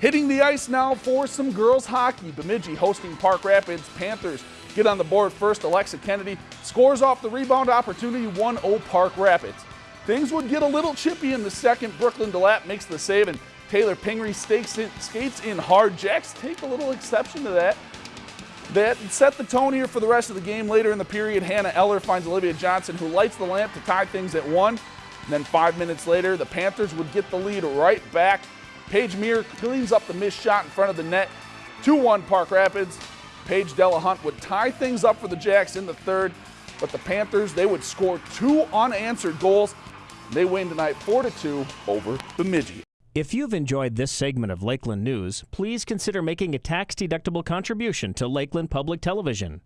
Hitting the ice now for some girls hockey. Bemidji hosting Park Rapids. Panthers get on the board first. Alexa Kennedy scores off the rebound opportunity 1-0 Park Rapids. Things would get a little chippy in the second. Brooklyn Delap makes the save and Taylor Pingree in, skates in hard. Jacks take a little exception to that. That set the tone here for the rest of the game. Later in the period, Hannah Eller finds Olivia Johnson, who lights the lamp to tie things at one. And then five minutes later, the Panthers would get the lead right back. Paige Meir cleans up the missed shot in front of the net. 2-1 Park Rapids. Paige Delahunt would tie things up for the Jacks in the third, but the Panthers, they would score two unanswered goals. They win tonight 4-2 over Bemidji. If you've enjoyed this segment of Lakeland News, please consider making a tax-deductible contribution to Lakeland Public Television.